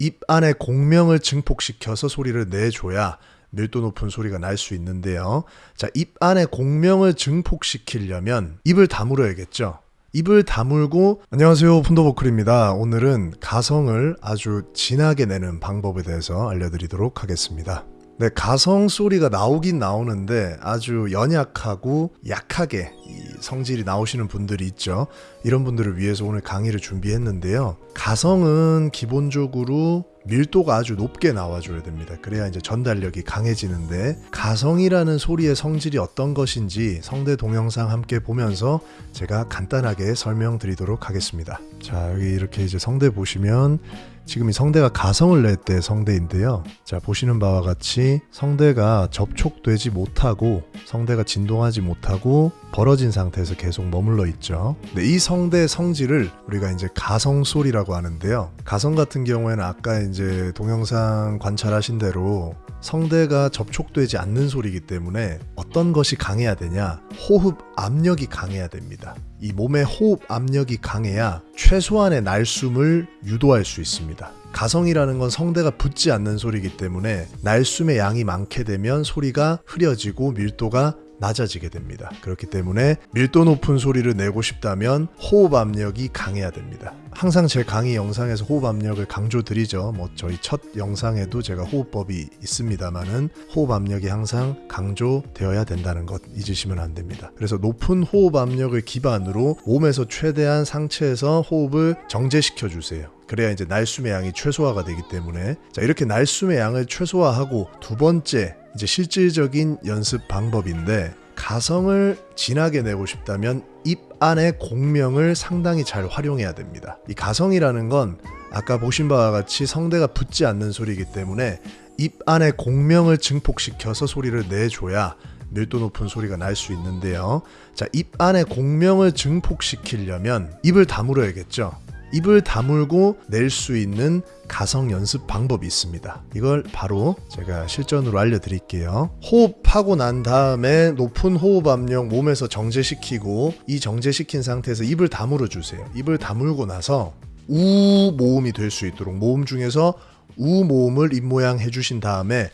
입 안에 공명을 증폭시켜서 소리를 내줘야 밀도 높은 소리가 날 수 있는데요. 자, 입 안에 공명을 증폭시키려면 입을 다물어야겠죠. 입을 다물고 안녕하세요 푼도보클입니다. 오늘은 가성을 아주 진하게 내는 방법에 대해서 알려드리도록 하겠습니다. 네, 가성 소리가 나오긴 나오는데 아주 연약하고 약하게 이 성질이 나오시는 분들이 있죠. 이런 분들을 위해서 오늘 강의를 준비했는데요. 가성은 기본적으로 밀도가 아주 높게 나와줘야 됩니다. 그래야 이제 전달력이 강해지는데 가성이라는 소리의 성질이 어떤 것인지 성대 동영상 함께 보면서 제가 간단하게 설명드리도록 하겠습니다. 자 여기 이렇게 이제 성대 보시면 지금 이 성대가 가성을 낼 때 성대인데요. 자 보시는 바와 같이 성대가 접촉되지 못하고 성대가 진동하지 못하고 벌어진 상태에서 계속 머물러 있죠. 근데 이 성대 성질을 우리가 이제 가성 소리라고 하는데요. 가성 같은 경우에는 아까 이제 동영상 관찰하신 대로 성대가 접촉되지 않는 소리이기 때문에 어떤 것이 강해야 되냐? 호흡 압력이 강해야 됩니다. 이 몸의 호흡 압력이 강해야 최소한의 날숨을 유도할 수 있습니다. 가성이라는 건 성대가 붙지 않는 소리이기 때문에 날숨의 양이 많게 되면 소리가 흐려지고 밀도가 낮아지게 됩니다. 그렇기 때문에 밀도 높은 소리를 내고 싶다면 호흡 압력이 강해야 됩니다. 항상 제 강의 영상에서 호흡 압력을 강조드리죠. 뭐 저희 첫 영상에도 제가 호흡법이 있습니다만은 호흡 압력이 항상 강조되어야 된다는 것 잊으시면 안 됩니다. 그래서 높은 호흡 압력을 기반으로 몸에서 최대한 상체에서 호흡을 정제시켜 주세요. 그래야 이제 날숨의 양이 최소화가 되기 때문에 자 이렇게 날숨의 양을 최소화하고 두 번째 이제 실질적인 연습 방법인데 가성을 진하게 내고 싶다면 입 안의 공명을 상당히 잘 활용해야 됩니다. 이 가성이라는 건 아까 보신 바와 같이 성대가 붙지 않는 소리이기 때문에 입 안의 공명을 증폭시켜서 소리를 내줘야 밀도 높은 소리가 날 수 있는데요. 자, 입 안에 공명을 증폭시키려면 입을 다물어야겠죠. 입을 다물고 낼 수 있는 가성 연습 방법이 있습니다. 이걸 바로 제가 실전으로 알려드릴게요. 호흡하고 난 다음에 높은 호흡 압력 몸에서 정제시키고 이 정제시킨 상태에서 입을 다물어 주세요. 입을 다물고 나서 우 모음이 될 수 있도록 모음 중에서 우 모음을 입 모양 해주신 다음에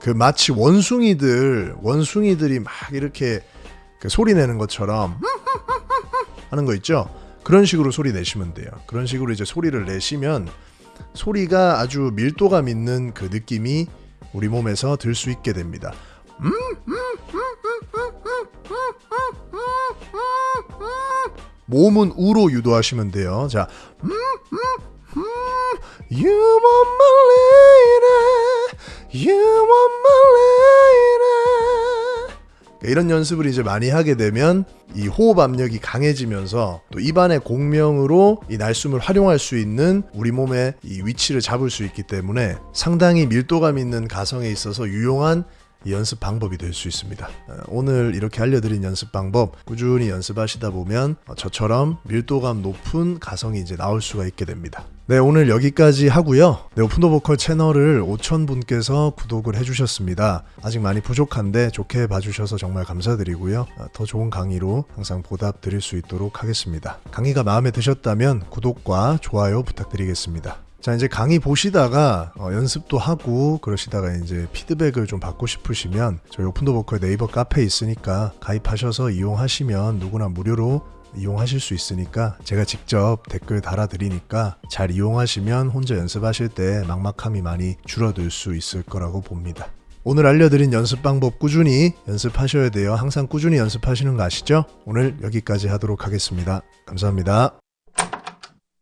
그 마치 원숭이들 원숭이들이 막 이렇게 그 소리 내는 것처럼 하는 거 있죠. 그런 식으로 소리 내시면 돼요. 그런 식으로 이제 소리를 내시면 소리가 아주 밀도감 있는 그 느낌이 우리 몸에서 들 수 있게 됩니다. 몸은 우로 유도하시면 돼요. 자, You want my lady, you want my lady. 이런 연습을 이제 많이 하게 되면 이 호흡 압력이 강해지면서 또 입안의 공명으로 이 날숨을 활용할 수 있는 우리 몸의 이 위치를 잡을 수 있기 때문에 상당히 밀도감 있는 가성에 있어서 유용한 연습 방법이 될 수 있습니다. 어, 오늘 이렇게 알려드린 연습 방법 꾸준히 연습하시다 보면 어, 저처럼 밀도감 높은 가성이 이제 나올 수가 있게 됩니다. 네, 오늘 여기까지 하고요. 네, 오픈더 보컬 채널을 5,000분께서 구독을 해주셨습니다. 아직 많이 부족한데 좋게 봐주셔서 정말 감사드리고요. 어, 더 좋은 강의로 항상 보답 드릴 수 있도록 하겠습니다. 강의가 마음에 드셨다면 구독과 좋아요 부탁드리겠습니다. 자 이제 강의 보시다가 어, 연습도 하고 그러시다가 이제 피드백을 좀 받고 싶으시면 저희 오픈더 보컬 네이버 카페 있으니까 가입하셔서 이용하시면 누구나 무료로 이용하실 수 있으니까 제가 직접 댓글 달아드리니까 잘 이용하시면 혼자 연습하실 때 막막함이 많이 줄어들 수 있을 거라고 봅니다. 오늘 알려드린 연습 방법 꾸준히 연습하셔야 돼요. 항상 꾸준히 연습하시는 거 아시죠? 오늘 여기까지 하도록 하겠습니다. 감사합니다.